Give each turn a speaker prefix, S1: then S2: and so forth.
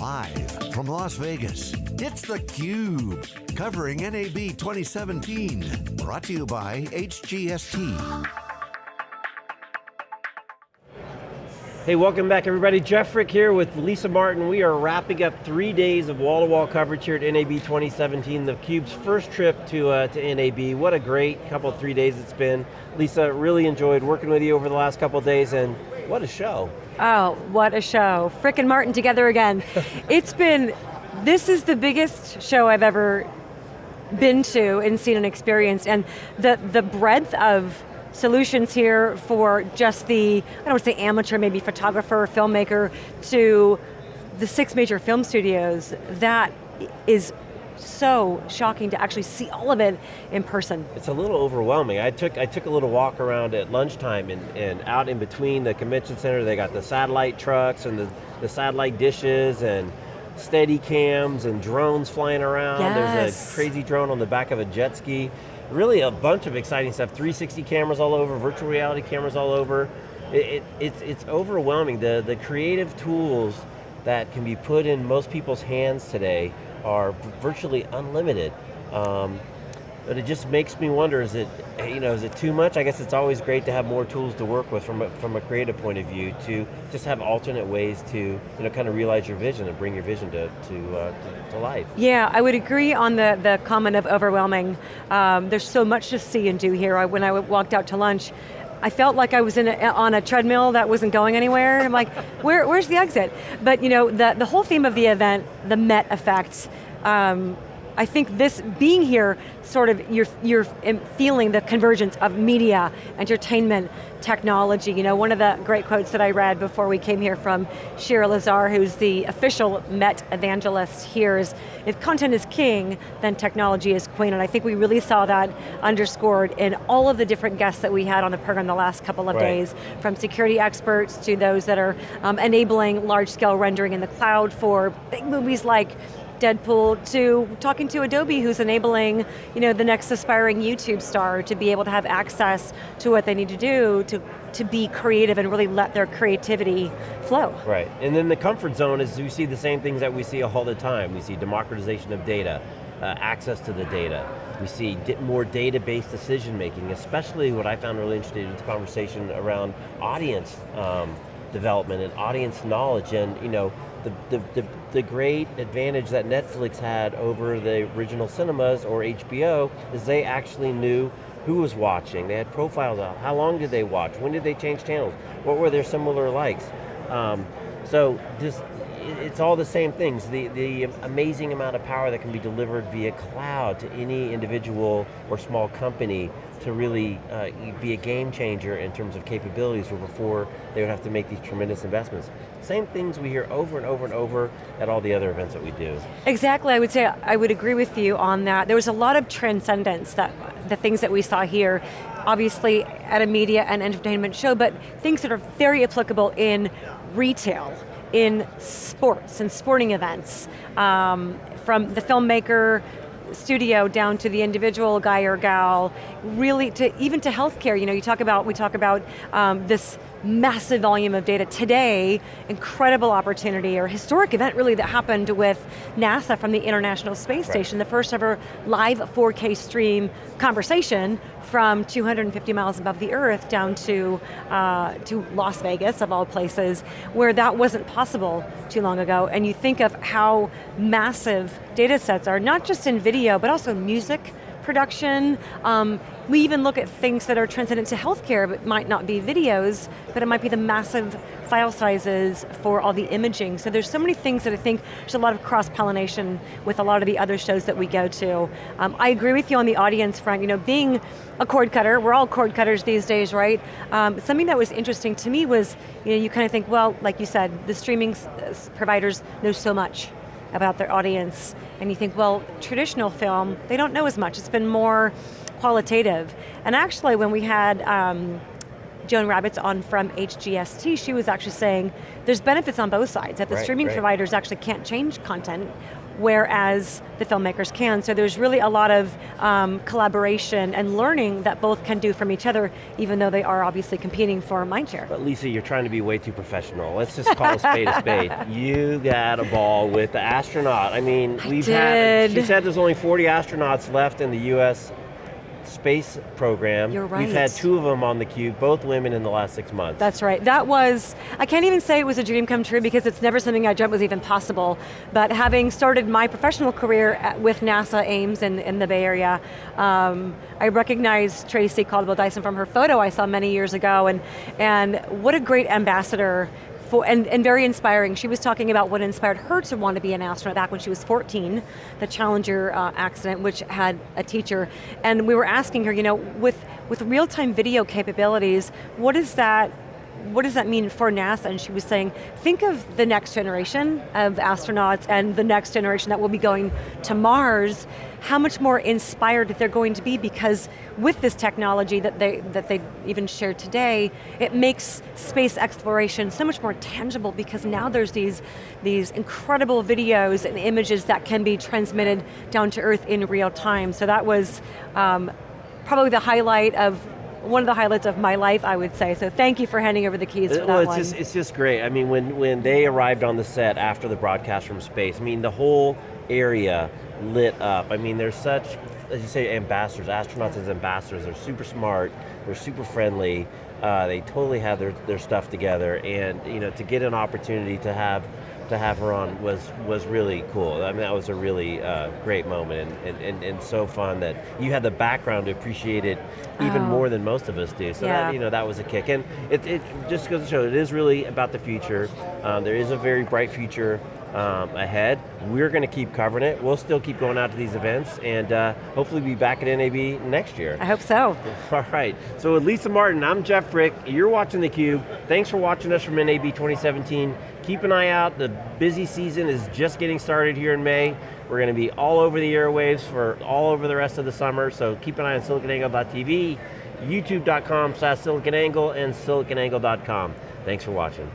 S1: Live from Las Vegas, it's theCUBE, covering NAB 2017. Brought to you by HGST.
S2: Hey, welcome back everybody. Jeff Frick here with Lisa Martin. We are wrapping up three days of wall-to-wall -wall coverage here at NAB 2017, theCUBE's first trip to, uh, to NAB. What a great couple, three days it's been. Lisa, really enjoyed working with you over the last couple days and what a show.
S3: Oh, what a show. Frick and Martin together again. it's been, this is the biggest show I've ever been to and seen and experienced and the, the breadth of solutions here for just the, I don't want to say amateur, maybe photographer, filmmaker, to the six major film studios, that is so shocking to actually see all of it in person.
S2: It's a little overwhelming. I took I took a little walk around at lunchtime and, and out in between the convention center, they got the satellite trucks and the, the satellite dishes and steady cams and drones flying around.
S3: Yes.
S2: There's a crazy drone on the back of a jet ski really a bunch of exciting stuff. 360 cameras all over, virtual reality cameras all over. It, it, it's, it's overwhelming. The, the creative tools that can be put in most people's hands today are virtually unlimited. Um, but it just makes me wonder, is it, you know, is it too much? I guess it's always great to have more tools to work with from a, from a creative point of view to just have alternate ways to, you know, kind of realize your vision and bring your vision to, to, uh, to, to, life.
S3: Yeah, I would agree on the, the comment of overwhelming. Um, there's so much to see and do here. I, when I walked out to lunch, I felt like I was in a, on a treadmill that wasn't going anywhere. I'm like, where, where's the exit? But you know, the, the whole theme of the event, the Met effect, um, I think this, being here, sort of, you're, you're feeling the convergence of media, entertainment, technology. You know, one of the great quotes that I read before we came here from Shira Lazar, who's the official Met evangelist here is, if content is king, then technology is queen, and I think we really saw that underscored in all of the different guests that we had on the program the last couple of right. days, from security experts to those that are um, enabling large scale rendering in the cloud for big movies like Deadpool to talking to Adobe who's enabling you know, the next aspiring YouTube star to be able to have access to what they need to do to, to be creative and really let their creativity flow.
S2: Right, and then the comfort zone is we see the same things that we see all the time. We see democratization of data, uh, access to the data. We see more data-based decision making, especially what I found really interesting is the conversation around audience um, development and audience knowledge and you know, the, the, the, the, great advantage that Netflix had over the original cinemas or HBO is they actually knew who was watching. They had profiles out. How long did they watch? When did they change channels? What were their similar likes? Um, so it's all the same things. The, the amazing amount of power that can be delivered via cloud to any individual or small company to really uh, be a game changer in terms of capabilities where before they would have to make these tremendous investments. Same things we hear over and over and over at all the other events that we do.
S3: Exactly, I would say, I would agree with you on that. There was a lot of transcendence, that the things that we saw here, obviously at a media and entertainment show, but things that are very applicable in retail, in sports and sporting events, um, from the filmmaker studio down to the individual guy or gal, really to, even to healthcare, you know, you talk about, we talk about um, this massive volume of data. Today, incredible opportunity, or historic event really that happened with NASA from the International Space right. Station, the first ever live 4K stream conversation from 250 miles above the earth down to, uh, to Las Vegas, of all places, where that wasn't possible too long ago. And you think of how massive data sets are, not just in video, but also music, production. Um, we even look at things that are transcendent to healthcare, but might not be videos, but it might be the massive file sizes for all the imaging. So there's so many things that I think there's a lot of cross-pollination with a lot of the other shows that we go to. Um, I agree with you on the audience front, you know, being a cord cutter, we're all cord cutters these days, right? Um, something that was interesting to me was, you know, you kind of think, well, like you said, the streaming providers know so much about their audience. And you think, well, traditional film, they don't know as much. It's been more qualitative. And actually when we had um, Joan Rabbids on from HGST, she was actually saying there's benefits on both sides, that the
S2: right,
S3: streaming
S2: right.
S3: providers actually can't change content whereas the filmmakers can. So there's really a lot of um, collaboration and learning that both can do from each other, even though they are obviously competing for mindshare.
S2: But Lisa, you're trying to be way too professional. Let's just call a spade a spade. You got a ball with the astronaut. I mean,
S3: I
S2: we've
S3: did.
S2: had, she said there's only 40 astronauts left in the US space program.
S3: You're right.
S2: We've had two of them on the cube, both women in the last six months.
S3: That's right. That was, I can't even say it was a dream come true because it's never something I dreamt was even possible. But having started my professional career at, with NASA Ames in, in the Bay Area, um, I recognized Tracy Caldwell Dyson from her photo I saw many years ago, and, and what a great ambassador for, and, and very inspiring. She was talking about what inspired her to want to be an astronaut back when she was 14, the Challenger uh, accident, which had a teacher. And we were asking her, you know, with, with real-time video capabilities, what is that what does that mean for NASA? And she was saying, think of the next generation of astronauts and the next generation that will be going to Mars, how much more inspired they're going to be because with this technology that they, that they even shared today, it makes space exploration so much more tangible because now there's these, these incredible videos and images that can be transmitted down to Earth in real time. So that was um, probably the highlight of one of the highlights of my life, I would say. So thank you for handing over the keys for
S2: well,
S3: that
S2: it's
S3: one.
S2: just, it's just great. I mean, when, when they arrived on the set after the broadcast from space, I mean, the whole area lit up. I mean, there's such, as you say, ambassadors, astronauts as ambassadors. They're super smart, they're super friendly, uh, they totally have their, their stuff together, and you know, to get an opportunity to have to have her on was was really cool. I mean, that was a really uh, great moment and, and, and, and so fun that you had the background to appreciate it even
S3: Oh.
S2: more than most of us do. So
S3: Yeah.
S2: that, you know, that was a kick. And it, it just goes to show, it is really about the future. Um, there is a very bright future um, ahead. We're going to keep covering it. We'll still keep going out to these events and uh, hopefully be back at NAB next year.
S3: I hope so.
S2: All right, so with Lisa Martin, I'm Jeff Frick, you're watching theCUBE. Thanks for watching us from NAB 2017. Keep an eye out, the busy season is just getting started here in May. We're going to be all over the airwaves for all over the rest of the summer, so keep an eye on siliconangle.tv, youtube.com slash siliconangle, and siliconangle.com. Thanks for watching.